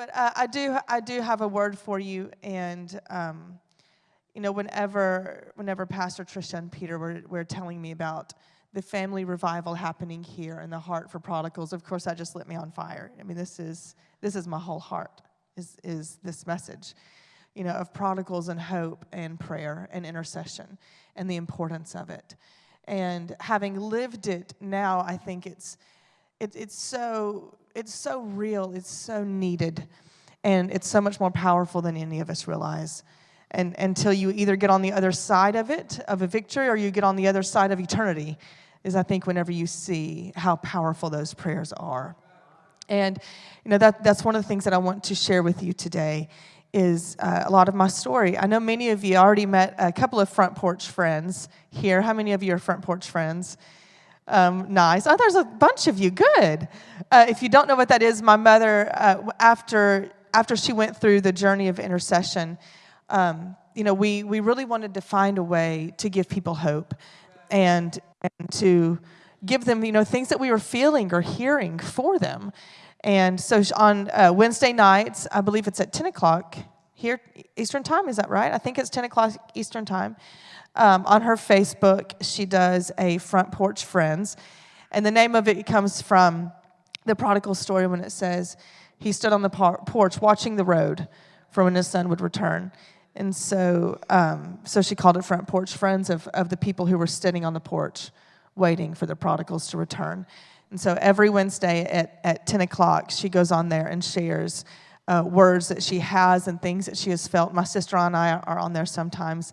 But uh, I do I do have a word for you, and um, you know whenever whenever Pastor Trisha and Peter were were telling me about the family revival happening here and the heart for prodigals, of course that just lit me on fire. I mean this is this is my whole heart is is this message, you know, of prodigals and hope and prayer and intercession and the importance of it. And having lived it now, I think it's it, it's so it's so real, it's so needed, and it's so much more powerful than any of us realize. And until you either get on the other side of it, of a victory, or you get on the other side of eternity, is I think whenever you see how powerful those prayers are. And you know that that's one of the things that I want to share with you today is uh, a lot of my story. I know many of you already met a couple of front porch friends here. How many of you are front porch friends? Um, nice. Oh, there's a bunch of you. Good. Uh, if you don't know what that is, my mother, uh, after after she went through the journey of intercession, um, you know, we we really wanted to find a way to give people hope, and and to give them, you know, things that we were feeling or hearing for them. And so on uh, Wednesday nights, I believe it's at 10 o'clock here Eastern time. Is that right? I think it's 10 o'clock Eastern time. Um, on her Facebook, she does a front porch friends. And the name of it comes from the prodigal story when it says, he stood on the porch watching the road for when his son would return. And so, um, so she called it front porch friends of, of the people who were sitting on the porch waiting for the prodigals to return. And so every Wednesday at, at 10 o'clock, she goes on there and shares uh, words that she has and things that she has felt. My sister and I are on there sometimes.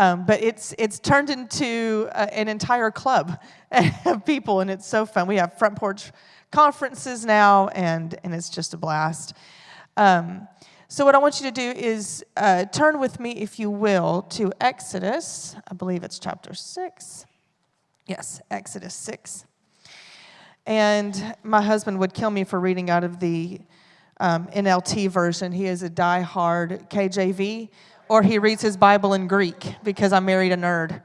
Um, but it's, it's turned into uh, an entire club of people, and it's so fun. We have front porch conferences now, and, and it's just a blast. Um, so, what I want you to do is uh, turn with me, if you will, to Exodus. I believe it's chapter 6. Yes, Exodus 6. And my husband would kill me for reading out of the um, NLT version. He is a die-hard KJV or he reads his Bible in Greek because I married a nerd.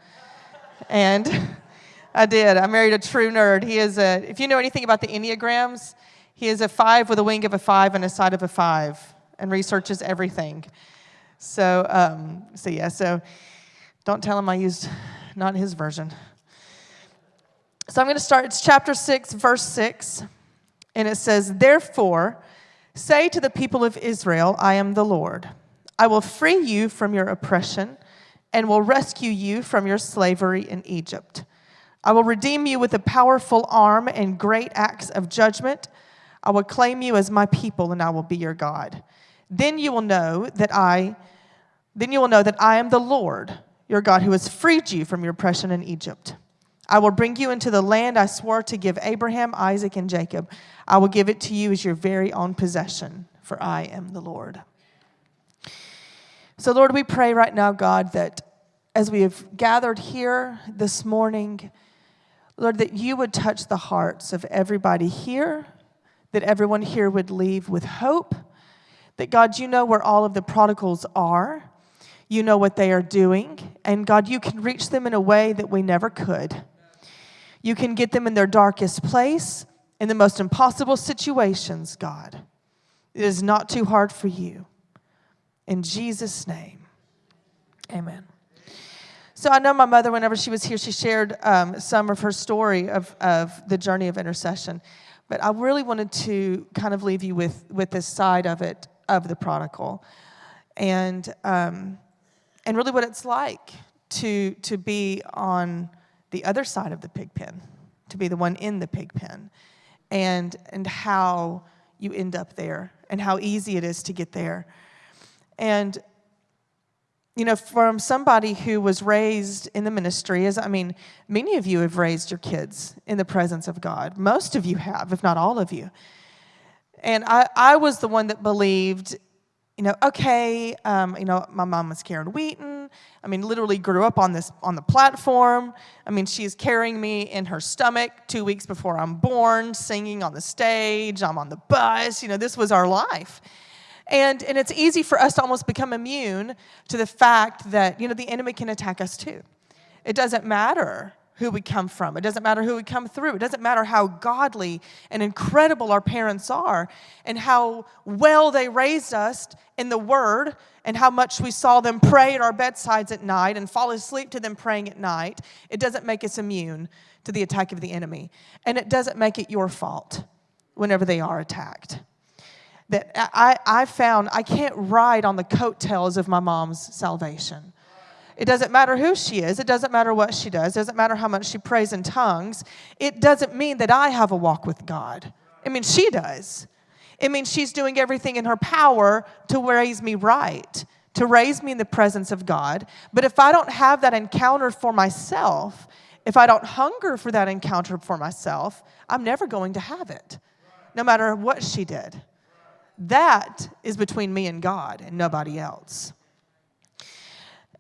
And I did. I married a true nerd. He is a, if you know anything about the Enneagrams, he is a five with a wing of a five and a side of a five and researches everything. So, um, so yeah, so don't tell him I used not his version. So I'm going to start, it's chapter 6, verse 6, and it says, Therefore, say to the people of Israel, I am the Lord. I will free you from your oppression and will rescue you from your slavery in Egypt. I will redeem you with a powerful arm and great acts of judgment. I will claim you as my people and I will be your God. Then you will know that I then you will know that I am the Lord, your God who has freed you from your oppression in Egypt. I will bring you into the land I swore to give Abraham, Isaac, and Jacob. I will give it to you as your very own possession, for I am the Lord. So, Lord, we pray right now, God, that as we have gathered here this morning, Lord, that you would touch the hearts of everybody here, that everyone here would leave with hope, that God, you know where all of the prodigals are, you know what they are doing, and God, you can reach them in a way that we never could. You can get them in their darkest place, in the most impossible situations, God. It is not too hard for you. In Jesus' name, amen. So I know my mother, whenever she was here, she shared um, some of her story of, of the journey of intercession. But I really wanted to kind of leave you with, with this side of it, of the prodigal. And, um, and really what it's like to, to be on the other side of the pig pen, to be the one in the pig pen, and, and how you end up there, and how easy it is to get there. And, you know, from somebody who was raised in the ministry, as I mean, many of you have raised your kids in the presence of God. Most of you have, if not all of you. And I, I was the one that believed, you know, okay, um, you know, my mom was Karen Wheaton. I mean, literally grew up on this on the platform. I mean, she's carrying me in her stomach two weeks before I'm born, singing on the stage. I'm on the bus. You know, this was our life. And, and it's easy for us to almost become immune to the fact that, you know, the enemy can attack us too. It doesn't matter who we come from. It doesn't matter who we come through. It doesn't matter how godly and incredible our parents are and how well they raised us in the Word and how much we saw them pray at our bedsides at night and fall asleep to them praying at night. It doesn't make us immune to the attack of the enemy. And it doesn't make it your fault whenever they are attacked. That I, I found I can't ride on the coattails of my mom's salvation. It doesn't matter who she is. It doesn't matter what she does. It doesn't matter how much she prays in tongues. It doesn't mean that I have a walk with God. I mean, she does. It means she's doing everything in her power to raise me right, to raise me in the presence of God. But if I don't have that encounter for myself, if I don't hunger for that encounter for myself, I'm never going to have it, no matter what she did. That is between me and God and nobody else.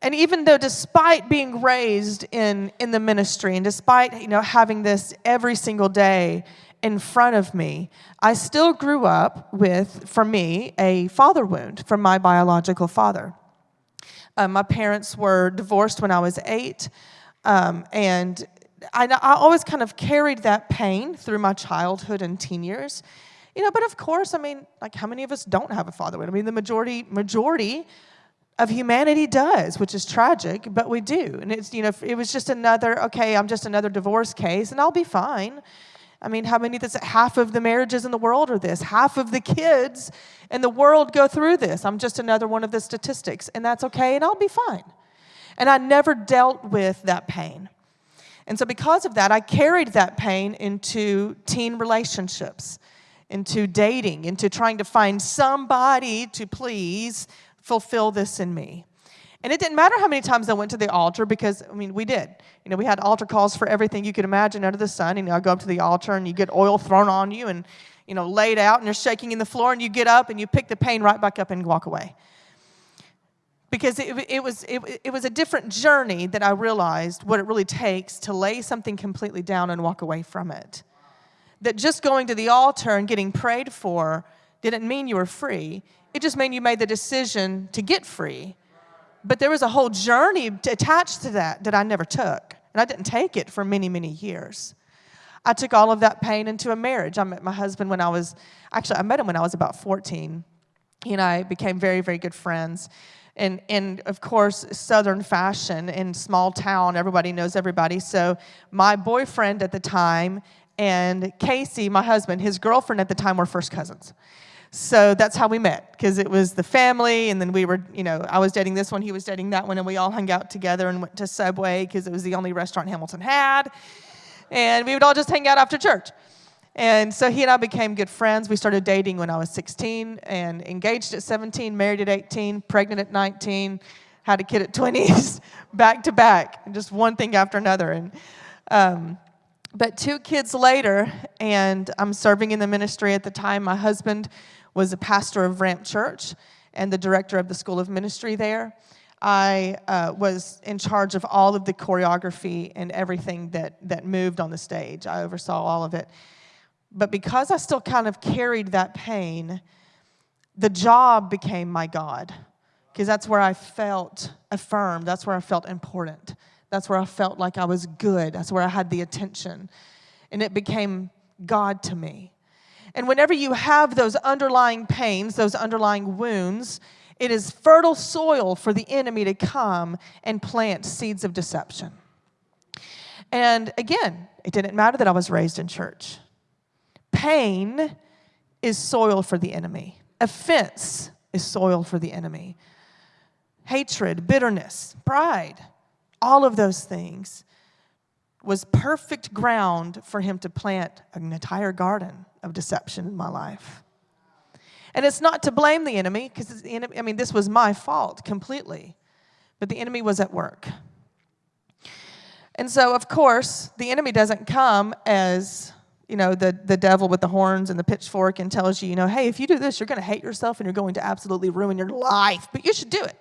And even though, despite being raised in, in the ministry and despite you know, having this every single day in front of me, I still grew up with, for me, a father wound from my biological father. Um, my parents were divorced when I was eight, um, and I, I always kind of carried that pain through my childhood and teen years. You know, but of course, I mean, like how many of us don't have a father? I mean, the majority majority of humanity does, which is tragic, but we do. And it's, you know, it was just another, okay, I'm just another divorce case and I'll be fine. I mean, how many, this, half of the marriages in the world are this, half of the kids in the world go through this. I'm just another one of the statistics, and that's okay, and I'll be fine. And I never dealt with that pain. And so, because of that, I carried that pain into teen relationships, into dating, into trying to find somebody to please fulfill this in me. And it didn't matter how many times I went to the altar because, I mean, we did. You know, we had altar calls for everything you could imagine under the sun. And you know, I go up to the altar and you get oil thrown on you and, you know, laid out and you're shaking in the floor and you get up and you pick the pain right back up and walk away. Because it, it, was, it, it was a different journey that I realized what it really takes to lay something completely down and walk away from it. That just going to the altar and getting prayed for didn't mean you were free. It just meant you made the decision to get free. But there was a whole journey attached to that that I never took. And I didn't take it for many, many years. I took all of that pain into a marriage. I met my husband when I was, actually, I met him when I was about 14. He and I became very, very good friends. And, and of course, Southern fashion in small town, everybody knows everybody. So my boyfriend at the time and Casey, my husband, his girlfriend at the time were first cousins. So that's how we met, because it was the family, and then we were, you know, I was dating this one, he was dating that one, and we all hung out together and went to Subway because it was the only restaurant Hamilton had. And we would all just hang out after church. And so he and I became good friends. We started dating when I was 16 and engaged at 17, married at 18, pregnant at 19, had a kid at 20s, back to back, just one thing after another. And um, but two kids later, and I'm serving in the ministry at the time. My husband was a pastor of Ramp Church and the director of the School of Ministry there. I uh, was in charge of all of the choreography and everything that, that moved on the stage. I oversaw all of it. But because I still kind of carried that pain, the job became my God because that's where I felt affirmed, that's where I felt important, that's where I felt like I was good, that's where I had the attention. And it became God to me. And whenever you have those underlying pains, those underlying wounds, it is fertile soil for the enemy to come and plant seeds of deception. And again, it didn't matter that I was raised in church. Pain is soil for the enemy, offense is soil for the enemy. Hatred, bitterness, pride, all of those things was perfect ground for him to plant an entire garden of deception in my life. And it's not to blame the enemy, because I mean, this was my fault completely, but the enemy was at work. And so, of course, the enemy doesn't come as, you know, the, the devil with the horns and the pitchfork and tells you, you know, hey, if you do this, you're going to hate yourself and you're going to absolutely ruin your life, but you should do it.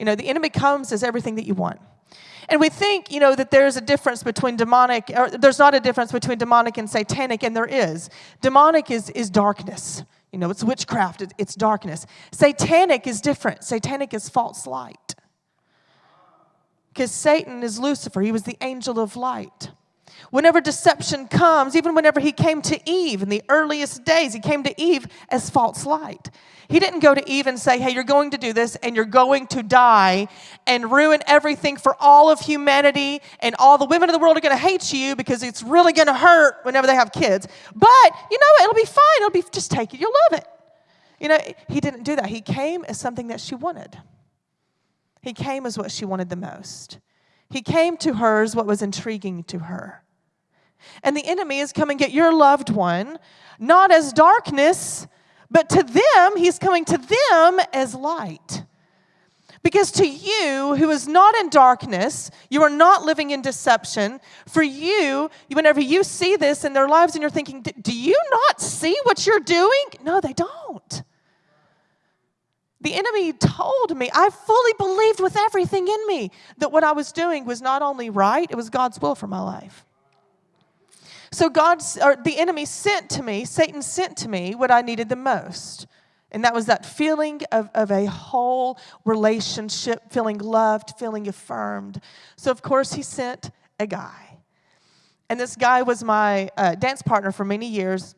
You know, the enemy comes as everything that you want. And we think, you know, that there's a difference between demonic, or there's not a difference between demonic and satanic, and there is. Demonic is, is darkness. You know, it's witchcraft, it's darkness. Satanic is different. Satanic is false light. Because Satan is Lucifer, he was the angel of light. Whenever deception comes, even whenever he came to Eve in the earliest days, he came to Eve as false light. He didn't go to Eve and say, Hey, you're going to do this and you're going to die and ruin everything for all of humanity, and all the women of the world are going to hate you because it's really going to hurt whenever they have kids. But you know, what? it'll be fine. It'll be just take it. You'll love it. You know, he didn't do that. He came as something that she wanted. He came as what she wanted the most. He came to her as what was intriguing to her. And the enemy is coming get your loved one, not as darkness, but to them, he's coming to them as light. Because to you, who is not in darkness, you are not living in deception. For you, whenever you see this in their lives and you're thinking, do you not see what you're doing? No, they don't. The enemy told me, I fully believed with everything in me that what I was doing was not only right, it was God's will for my life. So God, or the enemy sent to me, Satan sent to me what I needed the most. And that was that feeling of, of a whole relationship, feeling loved, feeling affirmed. So, of course, he sent a guy. And this guy was my uh, dance partner for many years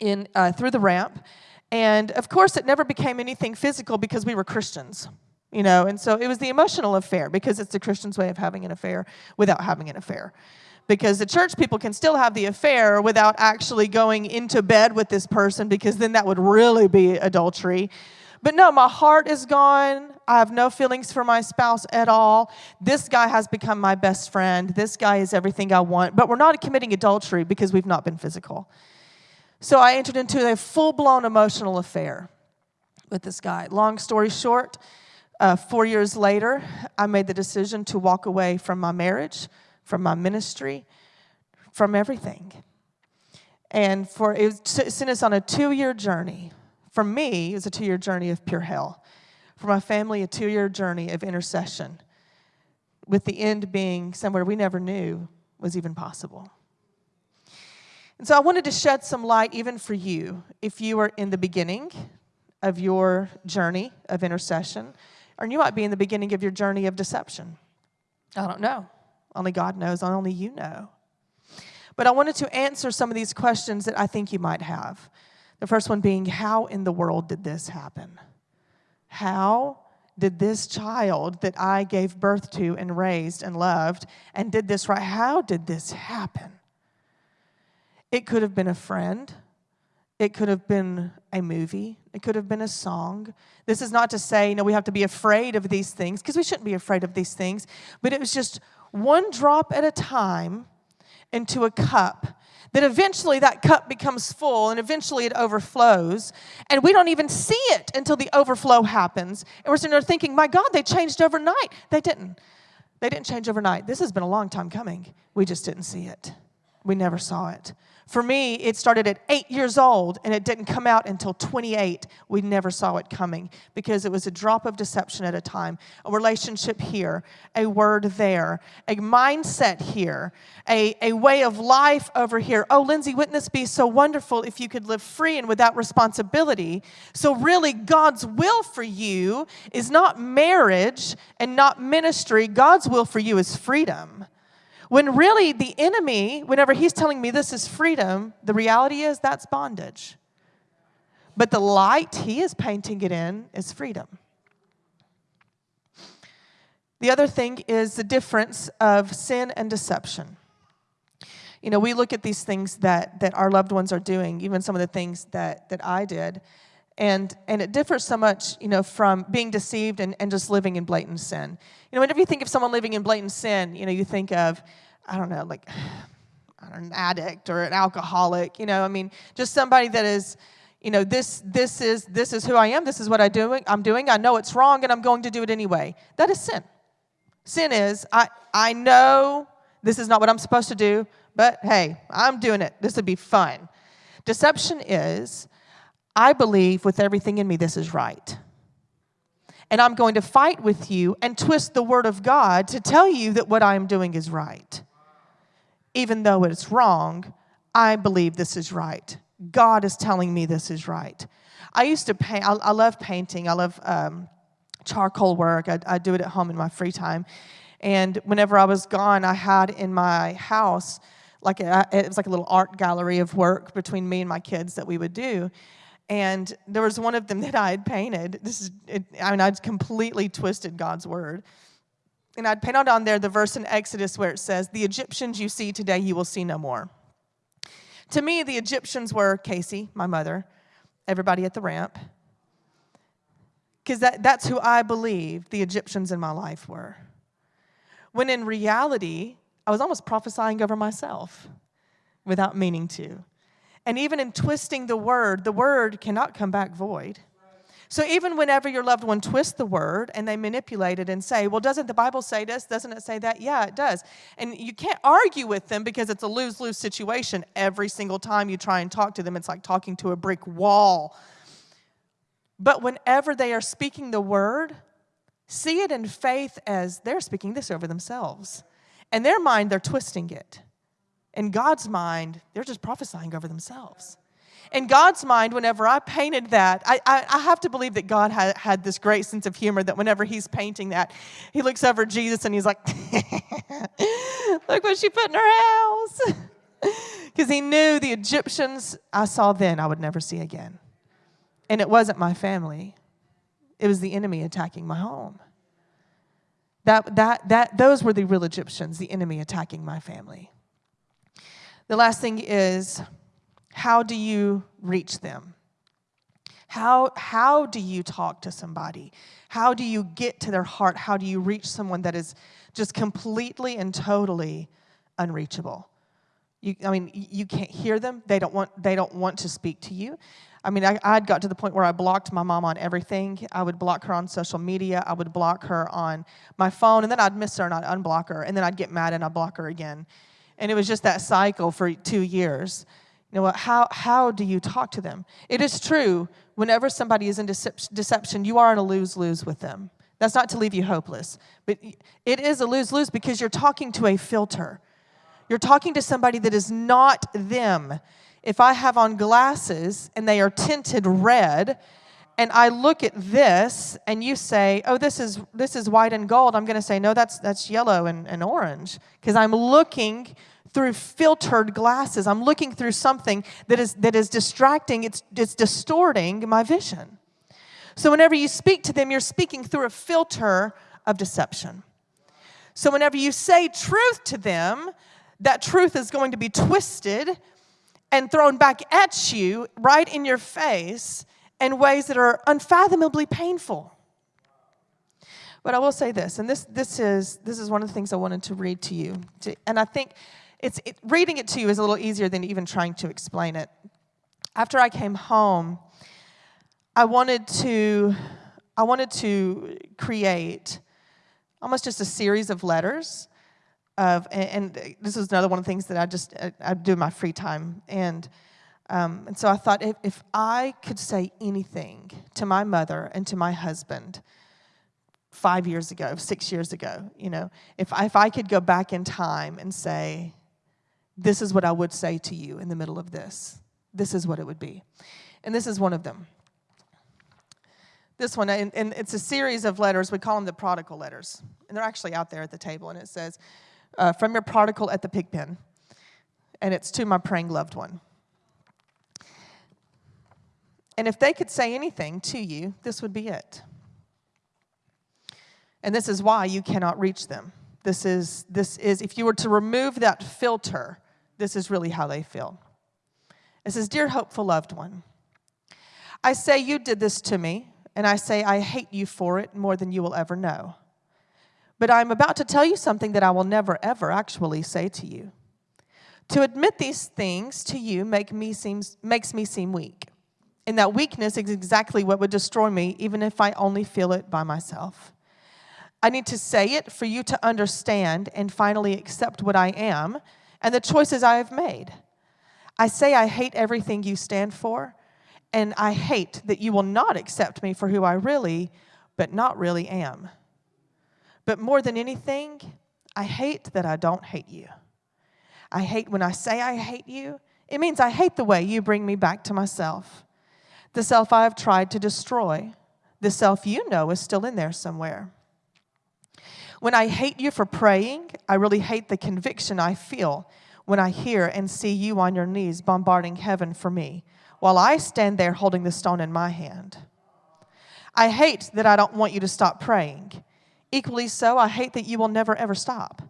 in, uh, through the ramp. And of course, it never became anything physical because we were Christians, you know. And so it was the emotional affair because it's the Christian's way of having an affair without having an affair because the church people can still have the affair without actually going into bed with this person because then that would really be adultery. But no, my heart is gone. I have no feelings for my spouse at all. This guy has become my best friend. This guy is everything I want. But we're not committing adultery because we've not been physical. So I entered into a full blown emotional affair with this guy. Long story short, uh, four years later, I made the decision to walk away from my marriage from my ministry, from everything. And for it sent us on a two-year journey. For me, it was a two-year journey of pure hell. For my family, a two-year journey of intercession, with the end being somewhere we never knew was even possible. And so I wanted to shed some light even for you if you are in the beginning of your journey of intercession, or you might be in the beginning of your journey of deception. I don't know. Only God knows, only you know. But I wanted to answer some of these questions that I think you might have. The first one being, how in the world did this happen? How did this child that I gave birth to and raised and loved and did this right, how did this happen? It could have been a friend. It could have been a movie. It could have been a song. This is not to say, you know, we have to be afraid of these things because we shouldn't be afraid of these things, but it was just one drop at a time into a cup that eventually that cup becomes full and eventually it overflows. And we don't even see it until the overflow happens. And we're sitting there thinking, my God, they changed overnight. They didn't. They didn't change overnight. This has been a long time coming. We just didn't see it. We never saw it. For me, it started at eight years old and it didn't come out until 28. We never saw it coming because it was a drop of deception at a time, a relationship here, a word there, a mindset here, a, a way of life over here. Oh, Lindsay, wouldn't this be so wonderful if you could live free and without responsibility? So, really, God's will for you is not marriage and not ministry. God's will for you is freedom. When really the enemy, whenever he's telling me this is freedom, the reality is that's bondage. But the light he is painting it in is freedom. The other thing is the difference of sin and deception. You know, we look at these things that, that our loved ones are doing, even some of the things that, that I did, and, and it differs so much, you know, from being deceived and, and just living in blatant sin. You know, whenever you think of someone living in blatant sin, you know, you think of, I don't know, like an addict or an alcoholic, you know, I mean, just somebody that is, you know, this, this, is, this is who I am, this is what I doing, I'm doing, I know it's wrong and I'm going to do it anyway. That is sin. Sin is, I, I know this is not what I'm supposed to do, but hey, I'm doing it. This would be fun. Deception is, I believe with everything in me this is right. And I'm going to fight with you and twist the word of God to tell you that what I'm doing is right. Even though it's wrong, I believe this is right. God is telling me this is right. I used to paint, I, I love painting, I love um, charcoal work, I, I do it at home in my free time. And whenever I was gone, I had in my house, like a, it was like a little art gallery of work between me and my kids that we would do. And there was one of them that I had painted. This is, it, I mean, I'd completely twisted God's word. And I'd painted on there the verse in Exodus where it says, The Egyptians you see today, you will see no more. To me, the Egyptians were Casey, my mother, everybody at the ramp, because that, that's who I believed the Egyptians in my life were. When in reality, I was almost prophesying over myself without meaning to. And even in twisting the word, the word cannot come back void. So even whenever your loved one twists the word and they manipulate it and say, well, doesn't the Bible say this? Doesn't it say that? Yeah, it does. And you can't argue with them because it's a lose lose situation. Every single time you try and talk to them, it's like talking to a brick wall. But whenever they are speaking the word, see it in faith as they're speaking this over themselves. In their mind, they're twisting it. In God's mind, they're just prophesying over themselves. In God's mind, whenever I painted that, I, I, I have to believe that God had, had this great sense of humor that whenever He's painting that, He looks over Jesus and He's like, Look what she put in her house. Because He knew the Egyptians I saw then I would never see again. And it wasn't my family, it was the enemy attacking my home. That, that, that, those were the real Egyptians, the enemy attacking my family. The last thing is how do you reach them? How, how do you talk to somebody? How do you get to their heart? How do you reach someone that is just completely and totally unreachable? You, I mean, you can't hear them. They don't want, they don't want to speak to you. I mean, I, I'd got to the point where I blocked my mom on everything. I would block her on social media. I would block her on my phone, and then I'd miss her and I'd unblock her, and then I'd get mad and I'd block her again. And it was just that cycle for two years. You know? How, how do you talk to them? It is true, whenever somebody is in deception, you are in a lose lose with them. That's not to leave you hopeless, but it is a lose lose because you're talking to a filter. You're talking to somebody that is not them if I have on glasses and they are tinted red, and I look at this and you say, oh, this is, this is white and gold, I'm going to say, no, that's, that's yellow and, and orange. Because I'm looking through filtered glasses. I'm looking through something that is, that is distracting, it's, it's distorting my vision. So whenever you speak to them, you're speaking through a filter of deception. So whenever you say truth to them, that truth is going to be twisted and thrown back at you right in your face in ways that are unfathomably painful. But I will say this, and this, this, is, this is one of the things I wanted to read to you. To, and I think it's, it, reading it to you is a little easier than even trying to explain it. After I came home, I wanted to, I wanted to create almost just a series of letters of, and, and this is another one of the things that I just, I, I do in my free time. And, um, and so I thought if, if I could say anything to my mother and to my husband five years ago, six years ago, you know, if I, if I could go back in time and say, this is what I would say to you in the middle of this, this is what it would be. And this is one of them. This one, and, and it's a series of letters. We call them the prodigal letters. And they're actually out there at the table. And it says, uh, from your prodigal at the pig pen, and it's to my praying loved one. And if they could say anything to you, this would be it. And this is why you cannot reach them. This is, this is, if you were to remove that filter, this is really how they feel. It says, Dear hopeful loved one, I say you did this to me, and I say I hate you for it more than you will ever know. But I'm about to tell you something that I will never, ever actually say to you. To admit these things to you make me seems, makes me seem weak. And that weakness is exactly what would destroy me, even if I only feel it by myself. I need to say it for you to understand and finally accept what I am and the choices I have made. I say I hate everything you stand for, and I hate that you will not accept me for who I really, but not really am. But more than anything, I hate that I don't hate you. I hate when I say I hate you, it means I hate the way you bring me back to myself. The self I have tried to destroy, the self you know is still in there somewhere. When I hate you for praying, I really hate the conviction I feel when I hear and see you on your knees bombarding heaven for me while I stand there holding the stone in my hand. I hate that I don't want you to stop praying. Equally so, I hate that you will never ever stop.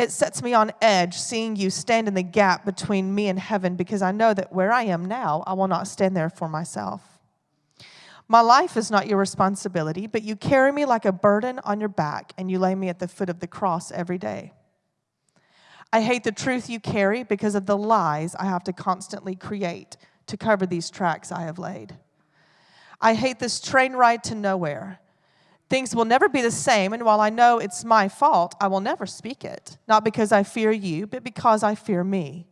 It sets me on edge seeing you stand in the gap between me and heaven because I know that where I am now, I will not stand there for myself. My life is not your responsibility, but you carry me like a burden on your back and you lay me at the foot of the cross every day. I hate the truth you carry because of the lies I have to constantly create to cover these tracks I have laid. I hate this train ride to nowhere. Things will never be the same, and while I know it's my fault, I will never speak it. Not because I fear you, but because I fear me.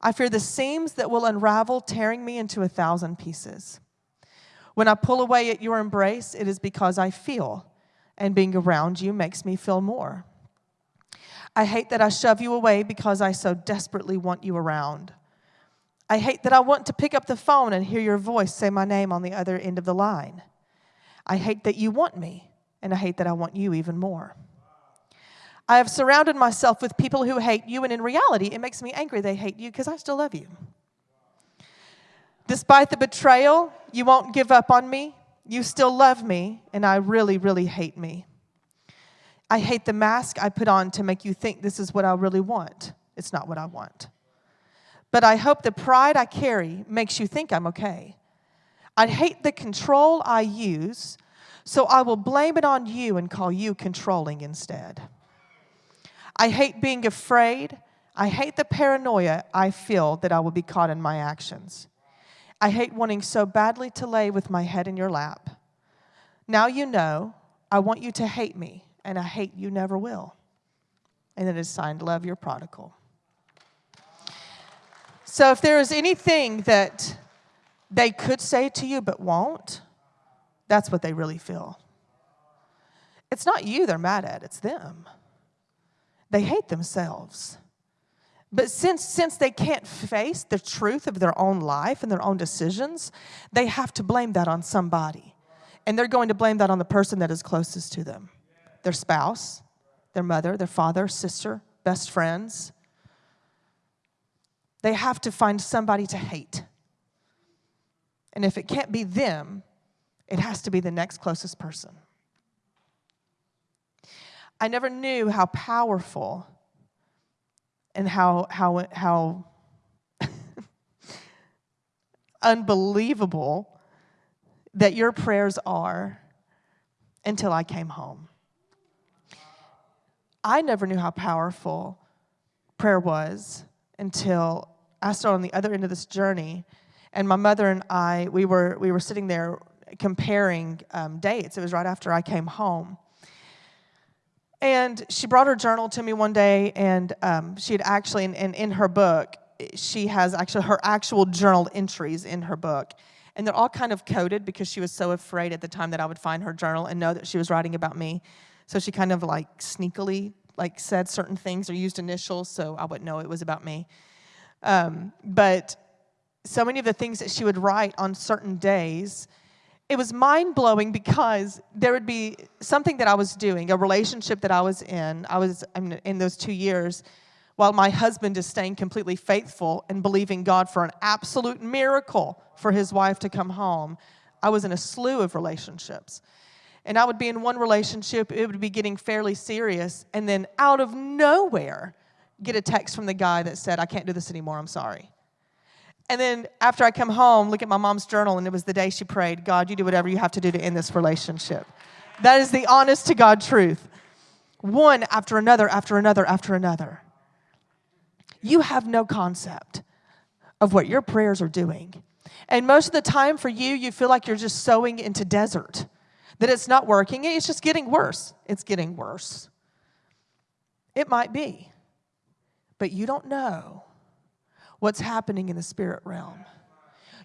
I fear the seams that will unravel, tearing me into a thousand pieces. When I pull away at your embrace, it is because I feel, and being around you makes me feel more. I hate that I shove you away because I so desperately want you around. I hate that I want to pick up the phone and hear your voice say my name on the other end of the line. I hate that you want me, and I hate that I want you even more. I have surrounded myself with people who hate you, and in reality, it makes me angry they hate you because I still love you. Despite the betrayal, you won't give up on me. You still love me, and I really, really hate me. I hate the mask I put on to make you think this is what I really want. It's not what I want. But I hope the pride I carry makes you think I'm okay. I hate the control I use, so I will blame it on you and call you controlling instead. I hate being afraid. I hate the paranoia I feel that I will be caught in my actions. I hate wanting so badly to lay with my head in your lap. Now you know, I want you to hate me, and I hate you never will. And it is signed, Love Your Prodigal. So if there is anything that they could say to you but won't, that's what they really feel. It's not you they're mad at, it's them. They hate themselves. But since, since they can't face the truth of their own life and their own decisions, they have to blame that on somebody. And they're going to blame that on the person that is closest to them their spouse, their mother, their father, sister, best friends. They have to find somebody to hate. And if it can't be them, it has to be the next closest person. I never knew how powerful and how, how, how unbelievable that your prayers are until I came home. I never knew how powerful prayer was until I started on the other end of this journey. And my mother and I, we were, we were sitting there comparing um, dates. It was right after I came home. And she brought her journal to me one day, and um, she had actually, in, in, in her book, she has actually her actual journal entries in her book. And they're all kind of coded because she was so afraid at the time that I would find her journal and know that she was writing about me. So she kind of like sneakily like said certain things or used initials so I wouldn't know it was about me. Um, but so many of the things that she would write on certain days, it was mind blowing because there would be something that I was doing, a relationship that I was in. I was in those two years while my husband is staying completely faithful and believing God for an absolute miracle for his wife to come home. I was in a slew of relationships. And I would be in one relationship, it would be getting fairly serious, and then out of nowhere, get a text from the guy that said, I can't do this anymore, I'm sorry. And then after I come home, look at my mom's journal, and it was the day she prayed, God, you do whatever you have to do to end this relationship. That is the honest to God truth. One after another, after another, after another. You have no concept of what your prayers are doing. And most of the time for you, you feel like you're just sowing into desert, that it's not working, it's just getting worse. It's getting worse. It might be, but you don't know what's happening in the spirit realm.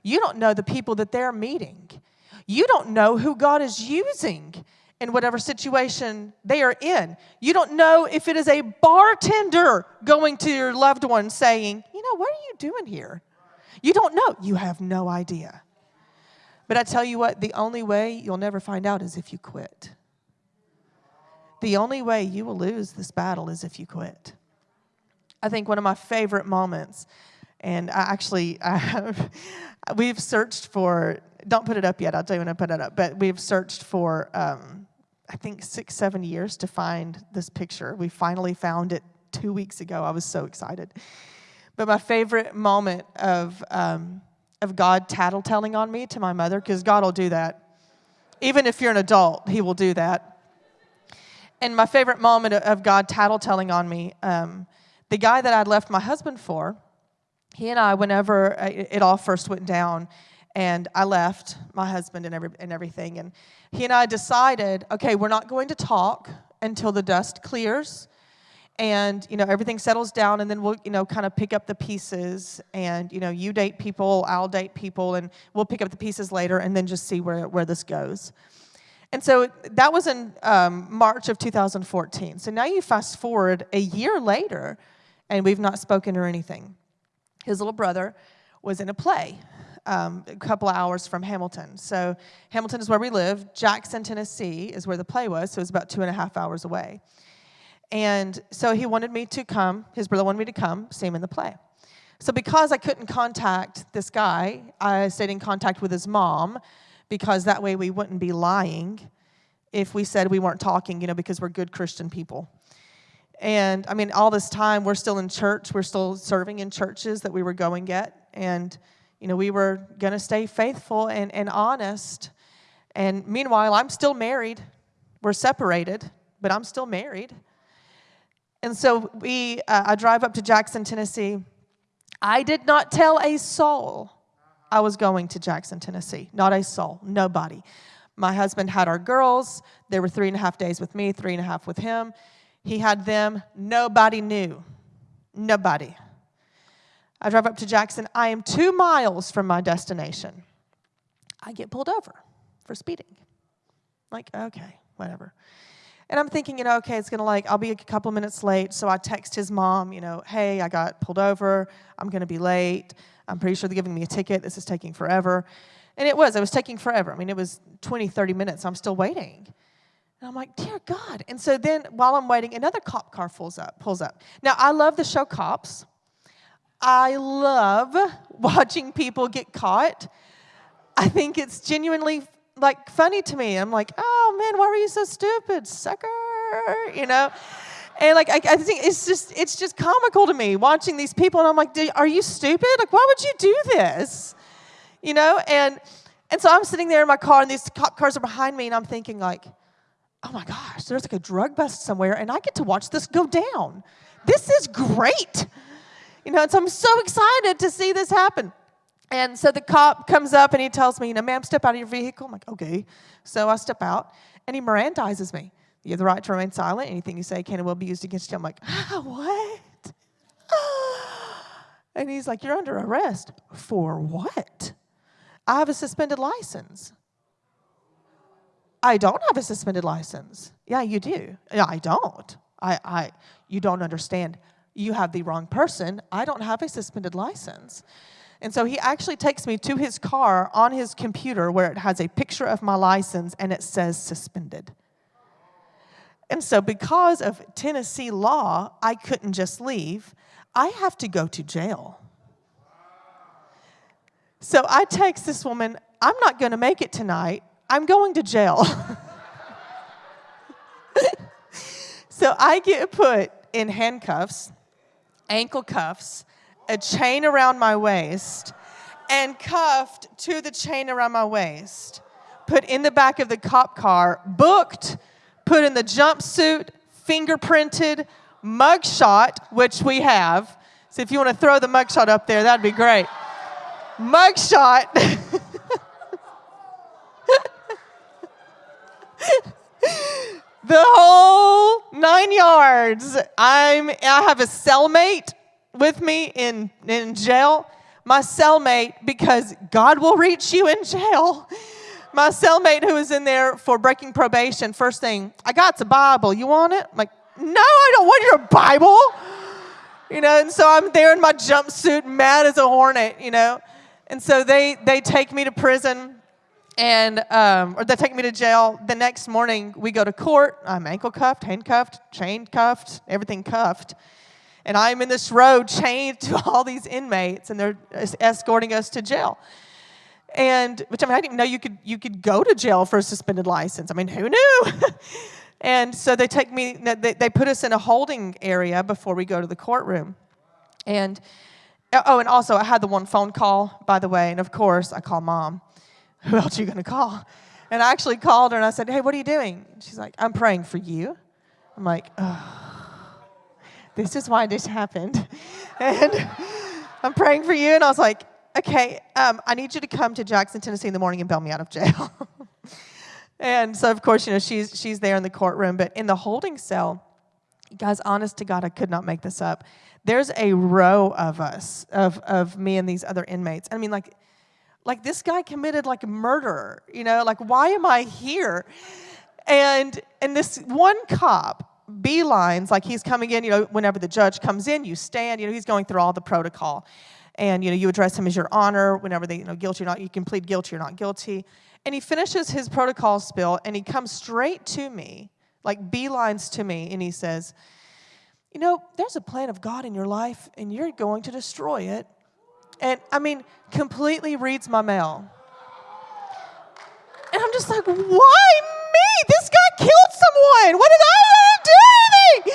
You don't know the people that they're meeting. You don't know who God is using in whatever situation they are in. You don't know if it is a bartender going to your loved one saying, You know, what are you doing here? You don't know. You have no idea. But I tell you what, the only way you'll never find out is if you quit. the only way you will lose this battle is if you quit. I think one of my favorite moments, and I actually, I have, we've searched for, don't put it up yet, I'll tell you when I put it up, but we've searched for, um, I think, six, seven years to find this picture. We finally found it two weeks ago. I was so excited. But my favorite moment of, um, of God tattletelling on me to my mother, because God will do that. Even if you're an adult, He will do that. And my favorite moment of God tattletelling on me, um, the guy that I'd left my husband for, he and I, whenever uh, it all first went down, and I left my husband and, every, and everything, and he and I decided, okay, we're not going to talk until the dust clears and you know everything settles down and then we'll you know kind of pick up the pieces and you know you date people i'll date people and we'll pick up the pieces later and then just see where, where this goes. And so that was in um, march of 2014 so now you fast forward a year later and we've not spoken or anything his little brother was in a play um, a couple of hours from hamilton so hamilton is where we live jackson tennessee is where the play was so it was about two and a half hours away and so he wanted me to come, his brother wanted me to come see him in the play. So because I couldn't contact this guy, I stayed in contact with his mom because that way we wouldn't be lying if we said we weren't talking, you know, because we're good Christian people. And I mean, all this time we're still in church, we're still serving in churches that we were going at. And, you know, we were going to stay faithful and, and honest. And meanwhile, I'm still married. We're separated, but I'm still married. And so we, uh, I drive up to Jackson, Tennessee. I did not tell a soul I was going to Jackson, Tennessee. Not a soul, nobody. My husband had our girls. They were three and a half days with me, three and a half with him. He had them. Nobody knew. Nobody. I drive up to Jackson. I am two miles from my destination. I get pulled over for speeding. Like, okay, whatever. And I'm thinking, you know, okay, it's gonna like, I'll be a couple minutes late. So I text his mom, you know, hey, I got pulled over. I'm gonna be late. I'm pretty sure they're giving me a ticket. This is taking forever. And it was, it was taking forever. I mean, it was 20, 30 minutes. I'm still waiting. And I'm like, dear God. And so then while I'm waiting, another cop car pulls up, pulls up. Now, I love the show Cops. I love watching people get caught. I think it's genuinely like funny to me. I'm like, oh man, why were you so stupid, sucker? You know? And like I, I think it's just it's just comical to me watching these people, and I'm like, are you stupid? Like, why would you do this? You know? And and so I'm sitting there in my car, and these cop cars are behind me, and I'm thinking like, oh my gosh, there's like a drug bust somewhere, and I get to watch this go down. This is great. You know, so I'm so excited to see this happen. And so the cop comes up and he tells me, you know, ma'am, step out of your vehicle. I'm like, okay. So I step out and he Mirandizes me. You have the right to remain silent. Anything you say can and will be used against you. I'm like, ah, what? And he's like, you're under arrest. For what? I have a suspended license. I don't have a suspended license. Yeah, you do. Yeah, I don't. I, I, you don't understand. You have the wrong person. I don't have a suspended license. And so he actually takes me to his car on his computer where it has a picture of my license and it says suspended. And so, because of Tennessee law, I couldn't just leave. I have to go to jail. So I text this woman, I'm not going to make it tonight. I'm going to jail. so I get put in handcuffs, ankle cuffs, a chain around my waist and cuffed to the chain around my waist, put in the back of the cop car, booked, put in the jumpsuit, fingerprinted, mugshot, which we have. So if you want to throw the mugshot up there, that'd be great. Mugshot. the whole nine yards. I'm I have a cellmate with me in, in jail, my cellmate, because God will reach you in jail. My cellmate who was in there for breaking probation, first thing, I got the Bible. You want it? I'm like, no, I don't want your Bible. You know, and so I'm there in my jumpsuit, mad as a hornet, you know. And so they they take me to prison and um, or they take me to jail. The next morning, we go to court. I'm ankle cuffed, handcuffed, chain cuffed, everything cuffed. And I'm in this row chained to all these inmates, and they're escorting us to jail. And which I mean, I didn't know you could you could go to jail for a suspended license. I mean, who knew? and so they take me. They, they put us in a holding area before we go to the courtroom. And oh, and also I had the one phone call, by the way, and of course I call mom who else are you going to call? And I actually called her and I said, hey, what are you doing? She's like, I'm praying for you. I'm like, oh, this is why this happened. and I'm praying for you. And I was like, okay, um, I need you to come to Jackson, Tennessee in the morning and bail me out of jail. and so, of course, you know, she's, she's there in the courtroom. But in the holding cell, guys, honest to God, I could not make this up. There's a row of us, of, of me and these other inmates. I mean, like, like this guy committed like murder you know? Like why am i here? And and this one cop beelines like he's coming in you know whenever the judge comes in you stand you know he's going through all the protocol. And you know you address him as your honor whenever they you know guilty or not you can plead guilty or not guilty. And he finishes his protocol spill and he comes straight to me like beelines to me and he says you know there's a plan of god in your life and you're going to destroy it and I mean, completely reads my mail. And I'm just like, why me? This guy killed someone. What did I do?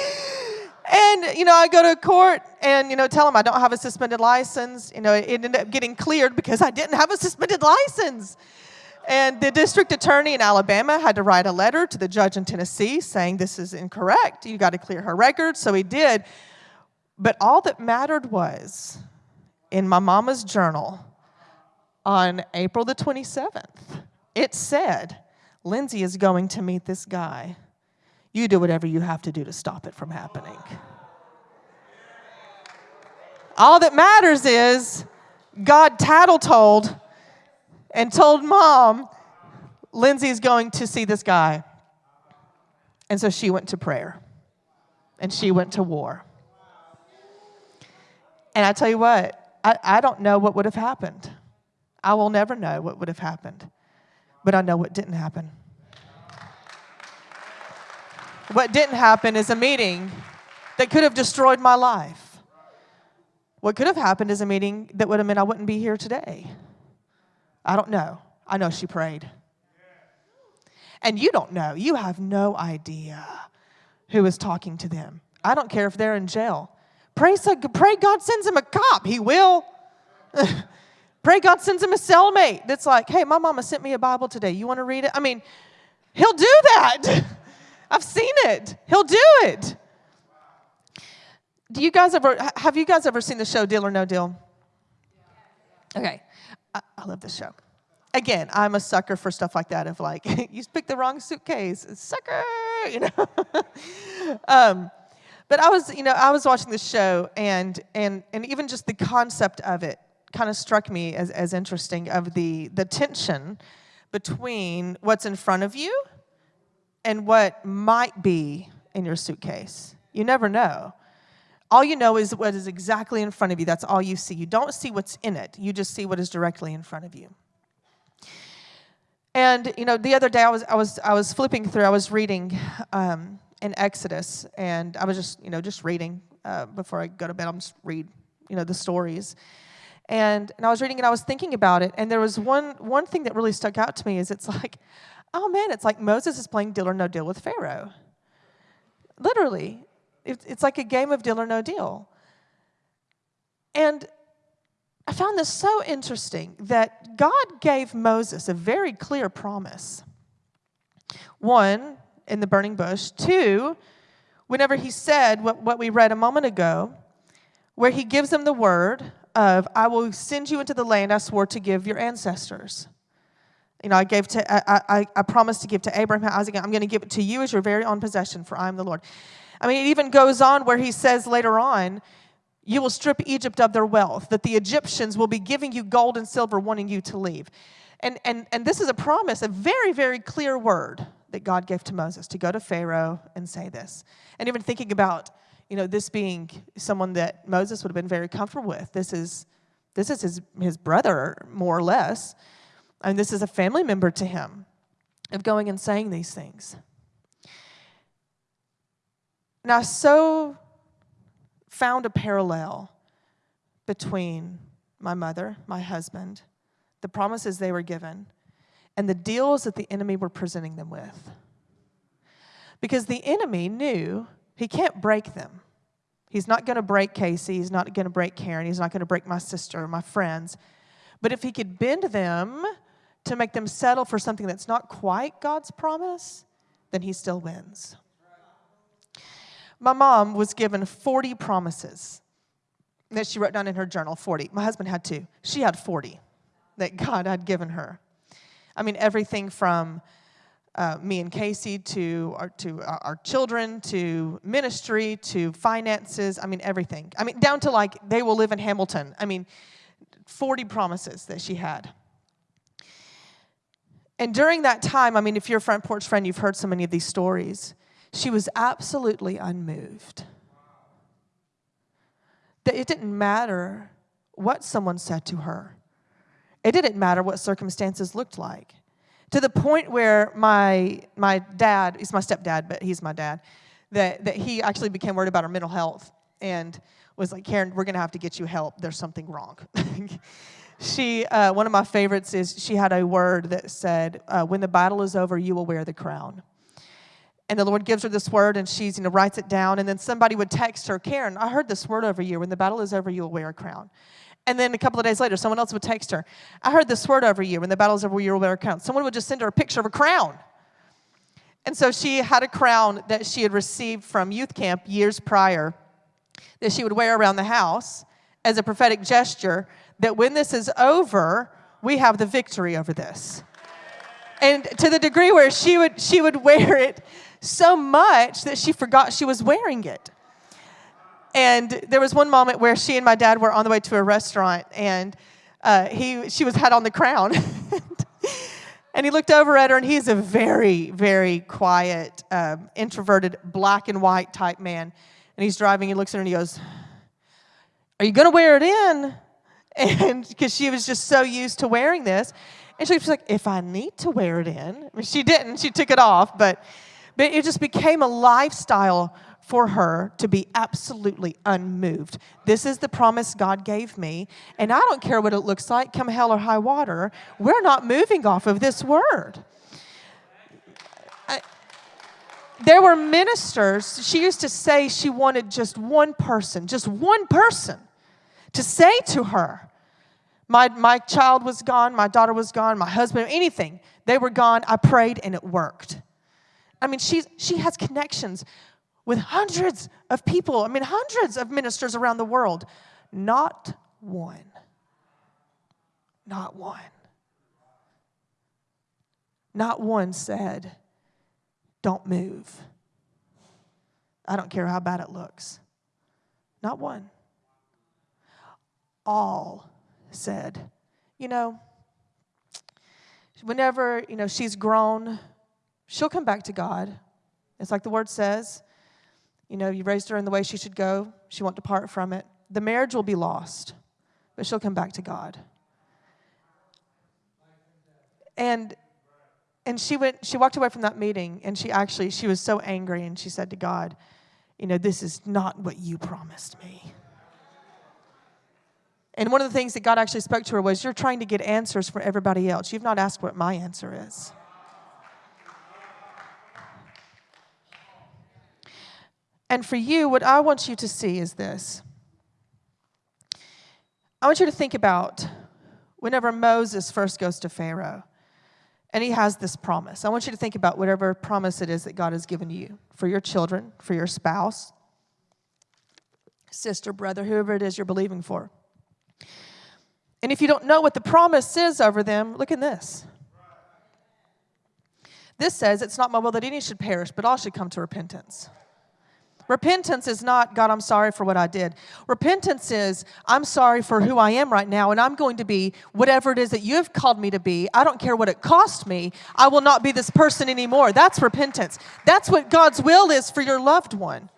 And, you know, I go to court and, you know, tell him I don't have a suspended license. You know, it ended up getting cleared because I didn't have a suspended license. And the district attorney in Alabama had to write a letter to the judge in Tennessee saying this is incorrect. You got to clear her record. So he did. But all that mattered was in my mama's journal on April the 27th, it said, Lindsay is going to meet this guy. You do whatever you have to do to stop it from happening. All that matters is God tattle told and told mom, Lindsay's going to see this guy. And so she went to prayer and she went to war. And I tell you what, I, I don't know what would have happened. I will never know what would have happened, but I know what didn't happen. What didn't happen is a meeting that could have destroyed my life. What could have happened is a meeting that would have meant I wouldn't be here today. I don't know. I know she prayed. And you don't know. You have no idea who is talking to them. I don't care if they're in jail. Pray, so, pray God sends him a cop. He will. pray God sends him a cellmate that's like, hey, my mama sent me a Bible today. You want to read it? I mean, he'll do that. I've seen it. He'll do it. Do you guys ever, have you guys ever seen the show Deal or No Deal? Okay. I, I love this show. Again, I'm a sucker for stuff like that of like, you picked the wrong suitcase, sucker, you know. um, but I was, you know, I was watching the show, and and and even just the concept of it kind of struck me as, as interesting of the the tension between what's in front of you and what might be in your suitcase. You never know. All you know is what is exactly in front of you. That's all you see. You don't see what's in it. You just see what is directly in front of you. And you know, the other day I was I was I was flipping through. I was reading um, in Exodus, and I was just, you know, just reading uh, before I go to bed. I'm just read, you know, the stories. And, and I was reading and I was thinking about it, and there was one, one thing that really stuck out to me is it's like, oh man, it's like Moses is playing deal or no deal with Pharaoh. Literally, it, it's like a game of deal or no deal. And I found this so interesting that God gave Moses a very clear promise. One, in the burning bush. Two, whenever he said what, what we read a moment ago, where he gives them the word of, I will send you into the land I swore to give your ancestors. You know, I gave to, I, I, I promised to give to Abraham, Isaac, I'm going to give it to you as your very own possession, for I am the Lord. I mean, it even goes on where he says later on, you will strip Egypt of their wealth, that the Egyptians will be giving you gold and silver, wanting you to leave. And, and, and this is a promise, a very, very clear word that God gave to Moses to go to Pharaoh and say this. And even thinking about, you know, this being someone that Moses would have been very comfortable with. This is, this is his, his brother, more or less. And this is a family member to him of going and saying these things. Now, so found a parallel between my mother, my husband, the promises they were given, and the deals that the enemy were presenting them with. Because the enemy knew he can't break them. He's not going to break Casey. He's not going to break Karen. He's not going to break my sister or my friends. But if he could bend them to make them settle for something that's not quite God's promise, then he still wins. My mom was given 40 promises that she wrote down in her journal 40. My husband had two. She had 40 that God had given her. I mean, everything from uh, me and Casey to our, to our children to ministry to finances. I mean, everything. I mean, down to like they will live in Hamilton. I mean, 40 promises that she had. And during that time, I mean, if you're a front porch friend, you've heard so many of these stories. She was absolutely unmoved. That it didn't matter what someone said to her, it didn't matter what circumstances looked like. To the point where my, my dad, he's my stepdad, but he's my dad, that, that he actually became worried about her mental health and was like, Karen, we're going to have to get you help. There's something wrong. she, uh, one of my favorites is she had a word that said, uh, when the battle is over, you will wear the crown and the Lord gives her this word, and she's, you know, writes it down. And then somebody would text her, Karen, I heard this word over you. When the battle is over, you will wear a crown. And then a couple of days later, someone else would text her, I heard this word over you. When the battle is over, you will wear a. Someone would just send her a picture of a crown. And so she had a crown that she had received from youth camp years prior that she would wear around the house as a prophetic gesture that when this is over, we have the victory over this. And to the degree where she would, she would wear it so much that she forgot she was wearing it. And there was one moment where she and my dad were on the way to a restaurant, and uh, he, she was had on the crown. and he looked over at her, and he's a very, very quiet, um, introverted, black and white type man. And he's driving, he looks at her, and he goes, Are you going to wear it in? And because she was just so used to wearing this. And she was like, If I need to wear it in. I mean, she didn't, she took it off, but but it just became a lifestyle for her to be absolutely unmoved. This is the promise God gave me, and I don't care what it looks like, come hell or high water, we're not moving off of this word. There were ministers, she used to say she wanted just one person, just one person to say to her, my, my child was gone, my daughter was gone, my husband, anything. They were gone. I prayed and it worked. I mean, she's, she has connections with hundreds of people, I mean, hundreds of ministers around the world. Not one. Not one. Not one said, Don't move. I don't care how bad it looks. Not one. All said, You know, whenever, you know, she's grown, she'll come back to God. It's like the word says. You know, you raised her in the way she should go, she won't depart from it. The marriage will be lost, but she'll come back to God. And and she went she walked away from that meeting and she actually she was so angry and she said to God, you know, this is not what you promised me. And one of the things that God actually spoke to her was, You're trying to get answers for everybody else. You've not asked what my answer is. And for you, what I want you to see is this. I want you to think about whenever Moses first goes to Pharaoh and he has this promise. I want you to think about whatever promise it is that God has given you for your children, for your spouse, sister, brother, whoever it is you're believing for. And if you don't know what the promise is over them, look at this. This says, It's not my will that any should perish, but all should come to repentance. Repentance is not, God, I'm sorry for what I did. Repentance is, I'm sorry for who I am right now, and I'm going to be whatever it is that you've called me to be. I don't care what it cost me. I will not be this person anymore. That's repentance. That's what God's will is for your loved one.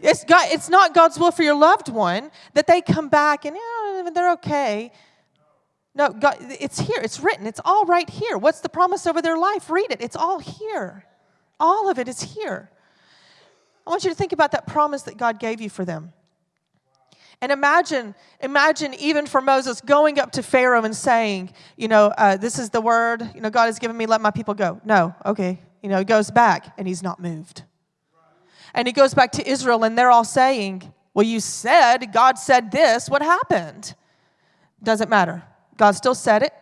It's, God, it's not God's will for your loved one that they come back and, yeah, they're okay. No, God, it's here. It's written. It's all right here. What's the promise over their life? Read it. It's all here. All of it is here. I want you to think about that promise that God gave you for them. And imagine, imagine even for Moses going up to Pharaoh and saying, you know, uh, this is the word, you know, God has given me, let my people go. No, okay. You know, he goes back and he's not moved. And he goes back to Israel and they're all saying, well, you said, God said this, what happened? Doesn't matter. God still said it,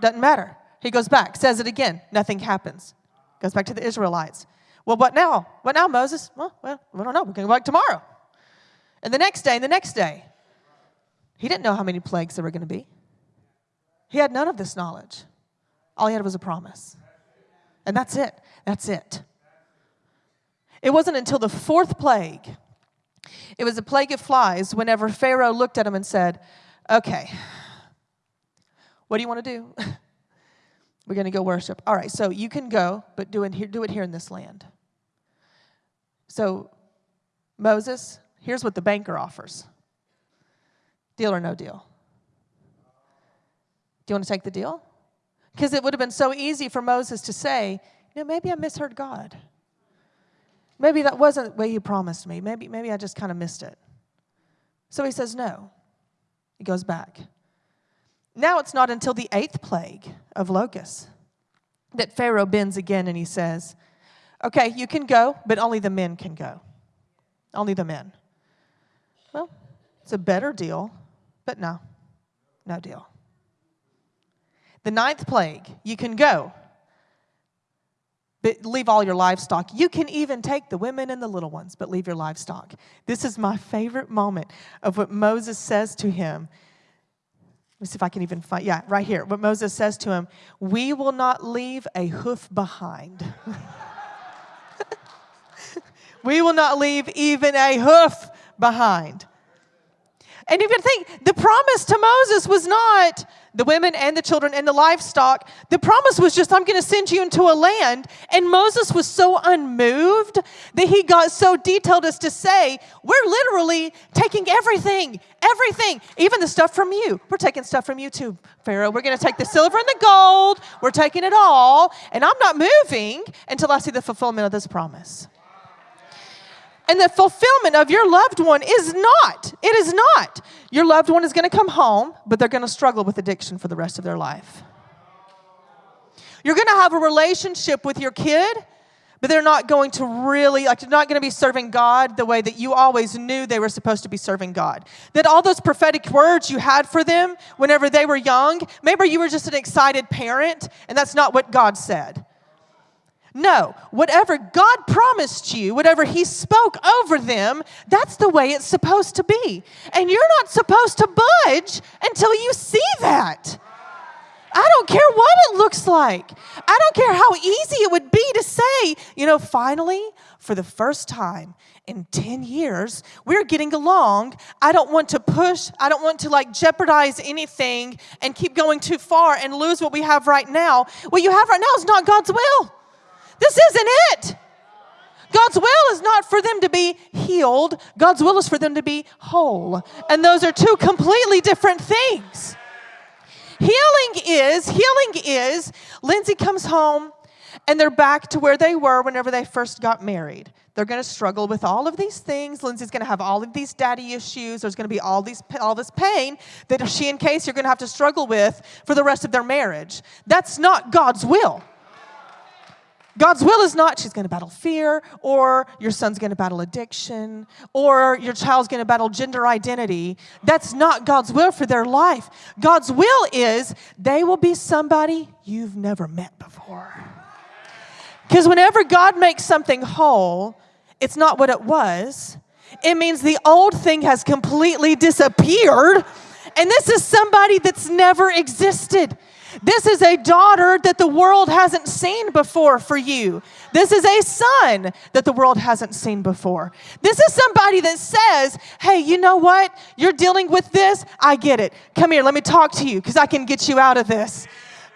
doesn't matter. He goes back, says it again, nothing happens. Goes back to the Israelites. Well, what now? What now, Moses? Well, well, we don't know. We're going to go back tomorrow. And the next day, and the next day. He didn't know how many plagues there were going to be. He had none of this knowledge. All he had was a promise. And that's it. That's it. It wasn't until the fourth plague, it was a plague of flies, whenever Pharaoh looked at him and said, Okay, what do you want to do? We're going to go worship. All right, so you can go, but do it here, do it here in this land. So, Moses, here's what the banker offers deal or no deal. Do you want to take the deal? Because it would have been so easy for Moses to say, you know, maybe I misheard God. Maybe that wasn't the way he promised me. Maybe, maybe I just kind of missed it. So he says no. He goes back. Now it's not until the eighth plague of locusts that Pharaoh bends again and he says, Okay, you can go, but only the men can go. Only the men. Well, it's a better deal, but no, no deal. The ninth plague, you can go, but leave all your livestock. You can even take the women and the little ones, but leave your livestock. This is my favorite moment of what Moses says to him. Let me see if I can even find, yeah, right here. What Moses says to him We will not leave a hoof behind. we will not leave even a hoof behind. And you can think the promise to Moses was not the women and the children and the livestock. The promise was just, I'm going to send you into a land. And Moses was so unmoved that he got so detailed as to say, We're literally taking everything, everything, even the stuff from you. We're taking stuff from you too, Pharaoh. We're going to take the silver and the gold. We're taking it all. And I'm not moving until I see the fulfillment of this promise. And the fulfillment of your loved one is not, it is not. Your loved one is going to come home, but they're going to struggle with addiction for the rest of their life. You're going to have a relationship with your kid, but they're not going to really, like, they're not going to be serving God the way that you always knew they were supposed to be serving God. That all those prophetic words you had for them whenever they were young, maybe you were just an excited parent, and that's not what God said. No, whatever God promised you, whatever He spoke over them, that's the way it's supposed to be. And you're not supposed to budge until you see that. I don't care what it looks like. I don't care how easy it would be to say, you know, finally, for the first time in 10 years, we're getting along. I don't want to push, I don't want to like jeopardize anything and keep going too far and lose what we have right now. What you have right now is not God's will. This isn't it. God's will is not for them to be healed, God's will is for them to be whole. And those are two completely different things. Healing is, healing is, Lindsay comes home and they're back to where they were whenever they first got married. They're going to struggle with all of these things. Lindsay's going to have all of these daddy issues. There's going to be all these all this pain that she and Casey are going to have to struggle with for the rest of their marriage. That's not God's will. God's will is not she's going to battle fear, or your son's going to battle addiction, or your child's going to battle gender identity. That's not God's will for their life. God's will is they will be somebody you've never met before. Because whenever God makes something whole, it's not what it was. It means the old thing has completely disappeared, and this is somebody that's never existed. This is a daughter that the world hasn't seen before for you. This is a son that the world hasn't seen before. This is somebody that says, Hey, you know what? You're dealing with this. I get it. Come here, let me talk to you because I can get you out of this.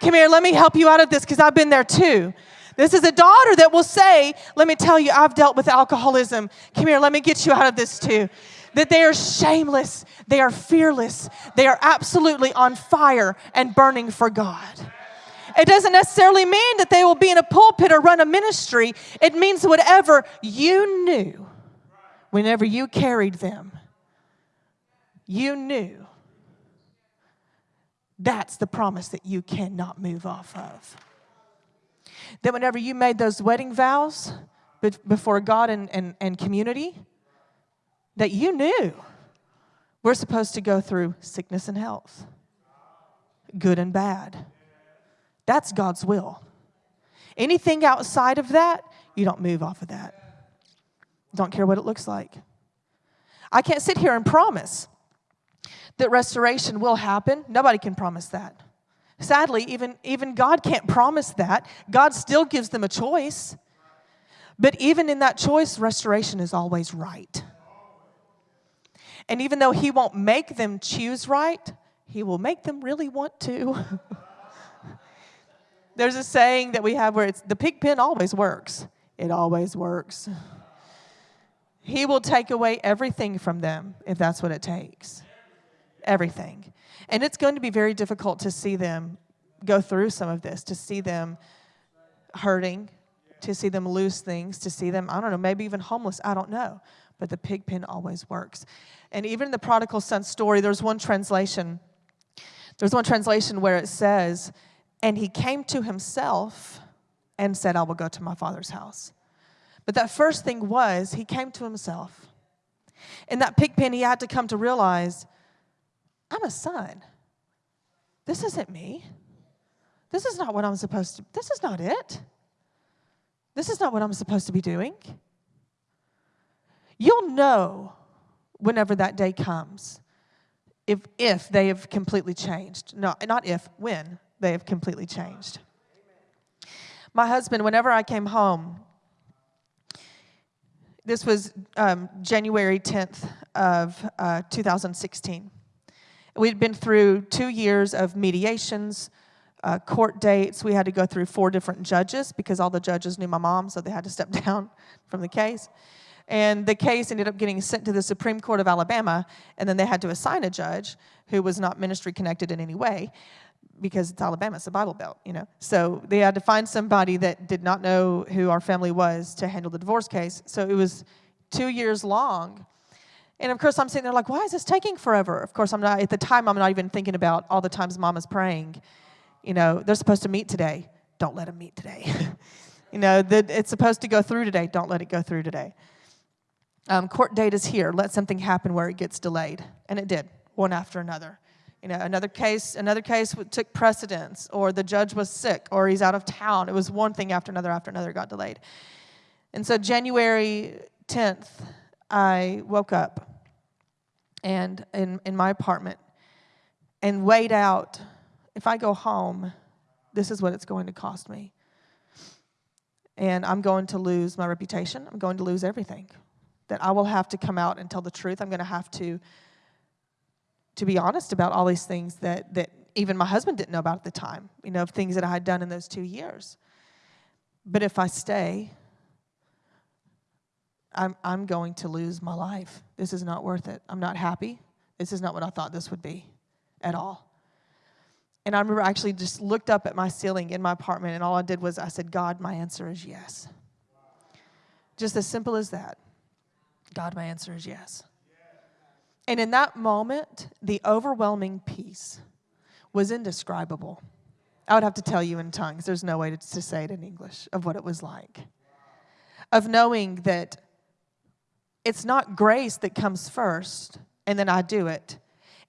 Come here, let me help you out of this because I've been there too. This is a daughter that will say, Let me tell you, I've dealt with alcoholism. Come here, let me get you out of this too. That they are shameless, they are fearless, they are absolutely on fire and burning for God. It doesn't necessarily mean that they will be in a pulpit or run a ministry. It means whatever you knew whenever you carried them, you knew that's the promise that you cannot move off of. That whenever you made those wedding vows before God and, and, and community, that you knew we're supposed to go through sickness and health, good and bad. That's God's will. Anything outside of that, you don't move off of that. Don't care what it looks like. I can't sit here and promise that restoration will happen. Nobody can promise that. Sadly, even, even God can't promise that. God still gives them a choice. But even in that choice, restoration is always right. And even though He won't make them choose right, He will make them really want to. There's a saying that we have where it's the pig pen always works. It always works. He will take away everything from them if that's what it takes everything. And it's going to be very difficult to see them go through some of this, to see them hurting, to see them lose things, to see them, I don't know, maybe even homeless. I don't know. But the pig pen always works. And even in the prodigal son story, there's one translation. There's one translation where it says, and he came to himself and said, I will go to my father's house. But that first thing was, he came to himself. In that pig pen, he had to come to realize I'm a son. This isn't me. This is not what I'm supposed to, this is not it. This is not what I'm supposed to be doing. You'll know whenever that day comes if, if they have completely changed. No, not if, when they have completely changed. My husband, whenever I came home, this was um, January 10th of uh, 2016. We'd been through two years of mediations, uh, court dates. We had to go through four different judges because all the judges knew my mom, so they had to step down from the case. And the case ended up getting sent to the Supreme Court of Alabama, and then they had to assign a judge who was not ministry connected in any way because it's Alabama, it's a Bible Belt, you know. So they had to find somebody that did not know who our family was to handle the divorce case. So it was two years long. And of course, I'm sitting there like, why is this taking forever? Of course, I'm not, at the time, I'm not even thinking about all the times mom is praying. You know, they're supposed to meet today. Don't let them meet today. you know, the, it's supposed to go through today. Don't let it go through today. Um, court date is here. Let something happen where it gets delayed. And it did, one after another. You know, another case, another case took precedence, or the judge was sick, or he's out of town. It was one thing after another after another got delayed. And so January 10th, I woke up and in, in my apartment and weighed out if I go home, this is what it's going to cost me. And I'm going to lose my reputation. I'm going to lose everything. That I will have to come out and tell the truth. I'm going to have to to be honest about all these things that that even my husband didn't know about at the time. You know, of things that I had done in those two years. But if I stay, I'm, I'm going to lose my life. This is not worth it. I'm not happy. This is not what I thought this would be at all. And I remember I actually just looked up at my ceiling in my apartment, and all I did was I said, God, my answer is yes. Just as simple as that. God, my answer is yes. And in that moment, the overwhelming peace was indescribable. I would have to tell you in tongues. There's no way to, to say it in English of what it was like. Of knowing that it's not grace that comes first and then I do it.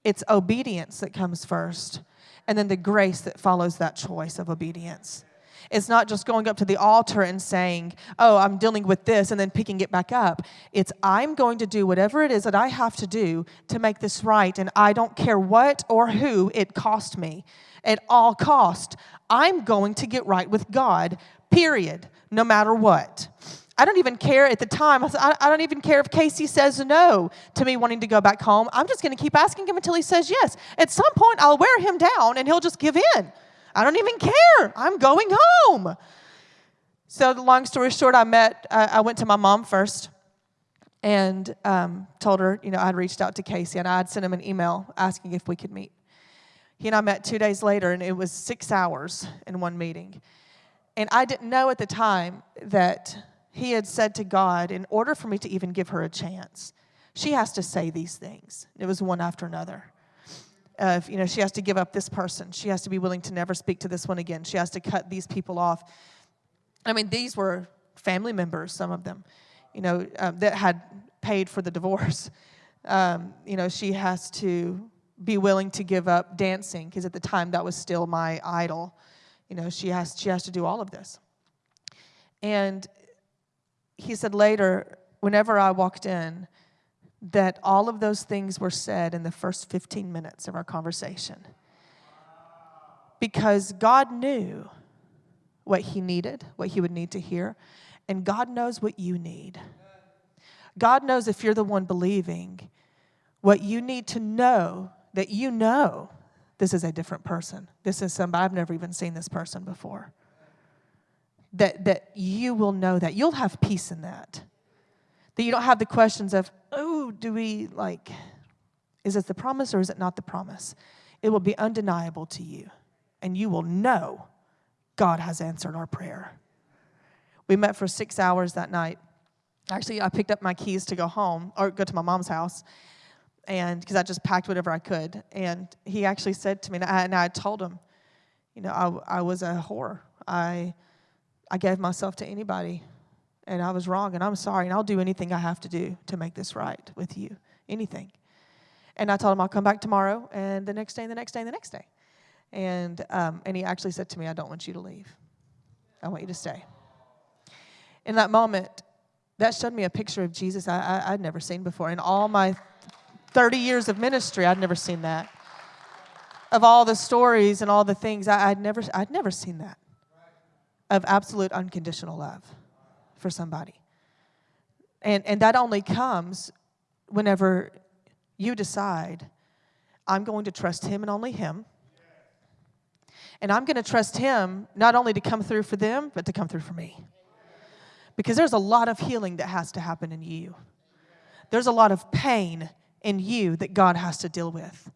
It's obedience that comes first and then the grace that follows that choice of obedience. It's not just going up to the altar and saying, Oh, I'm dealing with this, and then picking it back up. It's, I'm going to do whatever it is that I have to do to make this right, and I don't care what or who it cost me. At all cost, I'm going to get right with God, period, no matter what. I don't even care at the time. I, I don't even care if Casey says no to me wanting to go back home. I'm just going to keep asking him until he says yes. At some point, I'll wear him down and he'll just give in. I don't even care. I'm going home. So, the long story short, I met, I went to my mom first. and um, told her, you know, I'd reached out to Casey and I'd sent him an email asking if we could meet. He and I met two days later, and it was six hours in one meeting. And I didn't know at the time that he had said to God, in order for me to even give her a chance, she has to say these things. It was one after another. Uh, you know, she has to give up this person. She has to be willing to never speak to this one again. She has to cut these people off. I mean, these were family members, some of them, you know, um, that had paid for the divorce. Um, you know, she has to be willing to give up dancing because at the time that was still my idol. You know, she has she has to do all of this. And he said later, whenever I walked in, that all of those things were said in the first 15 minutes of our conversation. Because God knew what he needed, what he would need to hear, and God knows what you need. God knows if you're the one believing what you need to know that you know this is a different person. This is somebody, I've never even seen this person before. That, that you will know that. You'll have peace in that. That you don't have the questions of, oh, do we like, is it the promise or is it not the promise? It will be undeniable to you. And you will know God has answered our prayer. We met for six hours that night. Actually, I picked up my keys to go home or go to my mom's house and because I just packed whatever I could. And he actually said to me, and I, and I told him, you know, I, I was a whore. I, I gave myself to anybody, and I was wrong, and I'm sorry, and I'll do anything I have to do to make this right with you, anything. And I told him I'll come back tomorrow, and the next day, and the next day, and the next day. And, um, and he actually said to me, I don't want you to leave. I want you to stay. In that moment, that showed me a picture of Jesus I, I, I'd never seen before. In all my 30 years of ministry, I'd never seen that. Of all the stories and all the things, I, would never, I'd never seen that. Of absolute unconditional love for somebody. And, and that only comes whenever you decide, I'm going to trust Him and only Him. And I'm going to trust Him not only to come through for them, but to come through for me. Because there's a lot of healing that has to happen in you. There's a lot of pain in you that God has to deal with.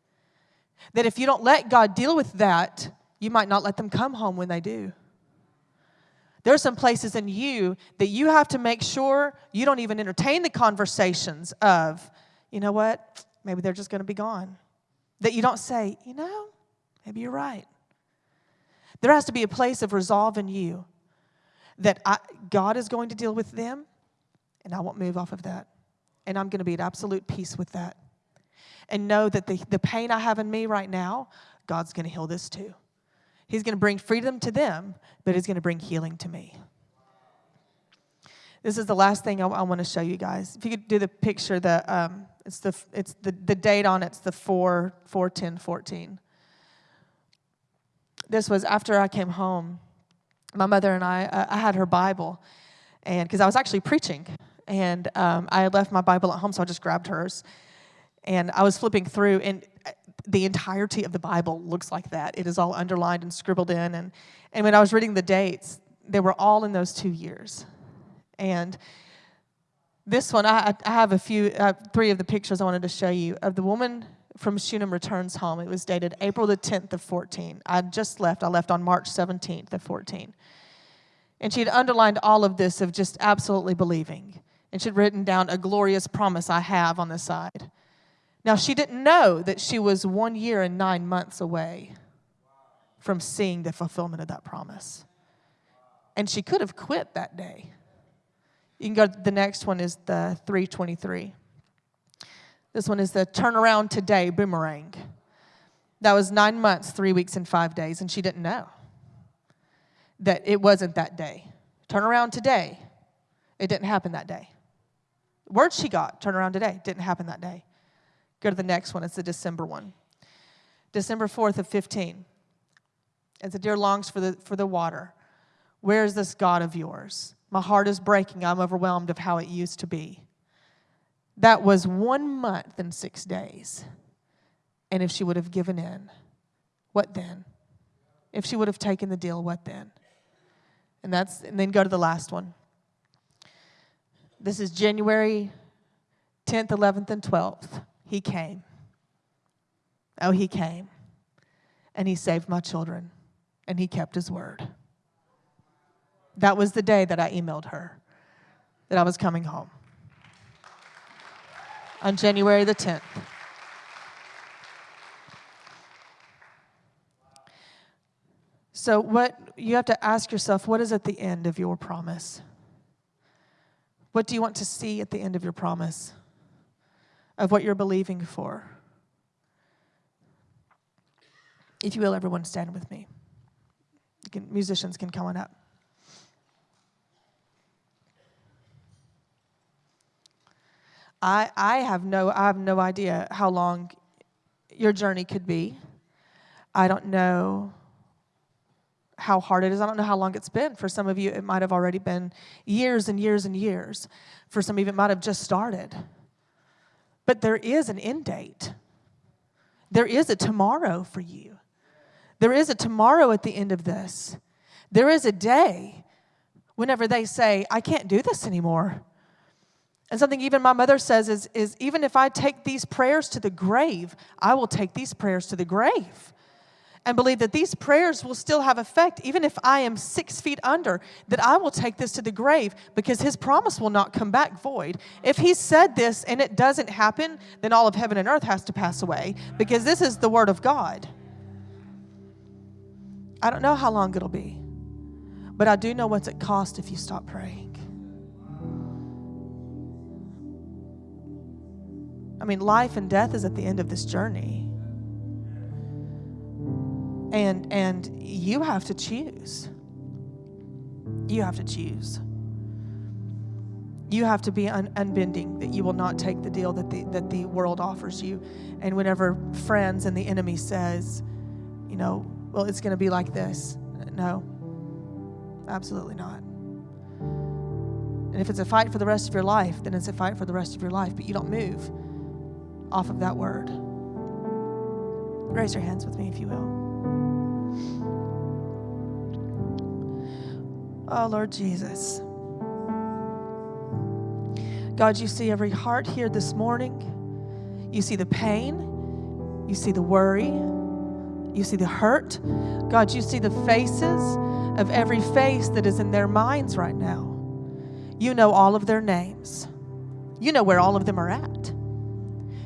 That if you don't let God deal with that, you might not let them come home when they do. There are some places in you that you have to make sure you don't even entertain the conversations of, you know what, maybe they're just going to be gone. That you don't say, you know, maybe you're right. There has to be a place of resolve in you that I, God is going to deal with them, and I won't move off of that. And I'm going to be at absolute peace with that. And know that the, the pain I have in me right now, God's going to heal this too. He's going to bring freedom to them, but He's going to bring healing to me. This is the last thing I, I want to show you guys. If you could do the picture, the um, it's the it's the, the date on it's the 4 4 10 14. This was after I came home. My mother and I uh, I had her Bible, and because I was actually preaching and um, I had left my Bible at home, so I just grabbed hers. And I was flipping through, and the entirety of the Bible looks like that. It is all underlined and scribbled in. And, and when I was reading the dates, they were all in those two years. And this one, I, I have a few, uh, three of the pictures I wanted to show you of the woman from Shunem returns home. It was dated April the 10th of 14. I just left. I left on March 17th of 14. And she had underlined all of this of just absolutely believing and she'd written down a glorious promise I have on the side. Now, she didn't know that she was one year and nine months away from seeing the fulfillment of that promise. And she could have quit that day. You can go the next one is the 323. This one is the turnaround today boomerang. That was nine months, three weeks, and five days, and she didn't know that it wasn't that day. Turn around today. It didn't happen that day. Word she got, turn around today. Didn't happen that day. Go to the next one. It's the December one. December 4th of 15. As the deer longs for the, for the water. Where is this God of yours? My heart is breaking. I'm overwhelmed of how it used to be. That was one month and six days. And if she would have given in, what then? If she would have taken the deal, what then? And that's and then go to the last one. This is January 10th, 11th, and 12th, he came. Oh, he came. And he saved my children. And he kept his word. That was the day that I emailed her that I was coming home on January the 10th. So, what you have to ask yourself what is at the end of your promise? What do you want to see at the end of your promise? Of what you're believing for? If you will, everyone stand with me. Can, musicians can come on up. I, I have no I have no idea how long your journey could be. I don't know how hard it is. I don't know how long it's been. For some of you, it might have already been years and years and years. For some of you, it might have just started. But there is an end date. There is a tomorrow for you. There is a tomorrow at the end of this. There is a day whenever they say, I can't do this anymore. And something even my mother says is, is even if I take these prayers to the grave, I will take these prayers to the grave and believe that these prayers will still have effect, even if I am six feet under, that I will take this to the grave because his promise will not come back void. If he said this and it doesn't happen, then all of heaven and earth has to pass away because this is the word of God. I don't know how long it'll be, but I do know what's at cost if you stop praying. I mean, life and death is at the end of this journey. And and you have to choose. You have to choose. You have to be un- unbending that you will not take the deal that the that the world offers you. And whenever friends and the enemy says, you know, well, it's going to be like this. No. Absolutely not. And if it's a fight for the rest of your life, then it's a fight for the rest of your life, but you don't move off of that word. Raise your hands with me, if you will. Oh, Lord Jesus. God, you see every heart here this morning. You see the pain. You see the worry. You see the hurt. God, you see the faces of every face that is in their minds right now. You know all of their names. You know where all of them are at.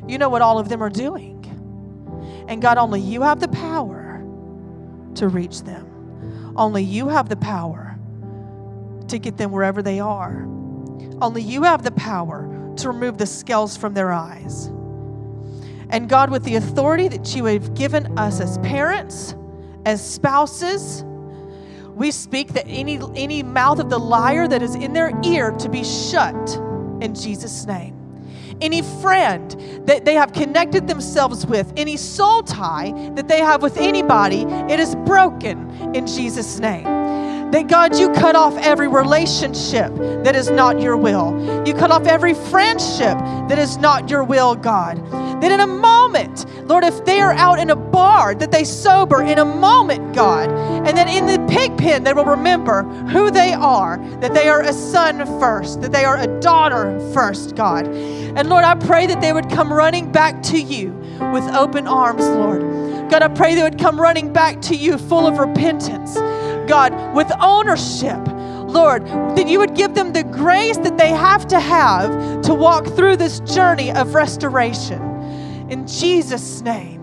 You know what all of them are doing. And God, only you have the to reach them. Only you have the power to get them wherever they are. Only you have the power to remove the scales from their eyes. And God, with the authority that you have given us as parents, as spouses, we speak that any, any mouth of the liar that is in their ear to be shut in Jesus' name any friend that they have connected themselves with, any soul tie that they have with anybody, it is broken in Jesus' name. That God, you cut off every relationship that is not your will. You cut off every friendship that is not your will, God. That in a moment, Lord, if they are out in a that they sober in a moment, God. And that in the pig pen, they will remember who they are, that they are a son first, that they are a daughter first, God. And Lord, I pray that they would come running back to you with open arms, Lord. God, I pray they would come running back to you full of repentance, God, with ownership. Lord, that you would give them the grace that they have to have to walk through this journey of restoration. In Jesus' name,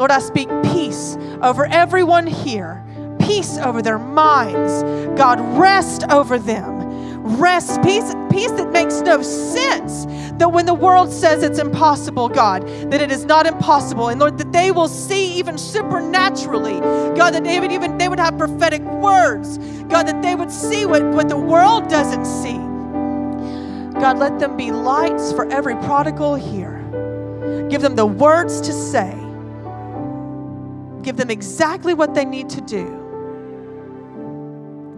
Lord, I speak peace over everyone here, peace over their minds. God, rest over them rest, peace, peace that makes no sense. That when the world says it's impossible, God, that it is not impossible. And Lord, that they will see even supernaturally, God, that they would even they would have prophetic words. God, that they would see what, what the world doesn't see. God, let them be lights for every prodigal here. Give them the words to say. Give them exactly what they need to do.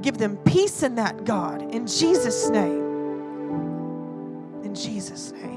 Give them peace in that, God, in Jesus' name. In Jesus' name.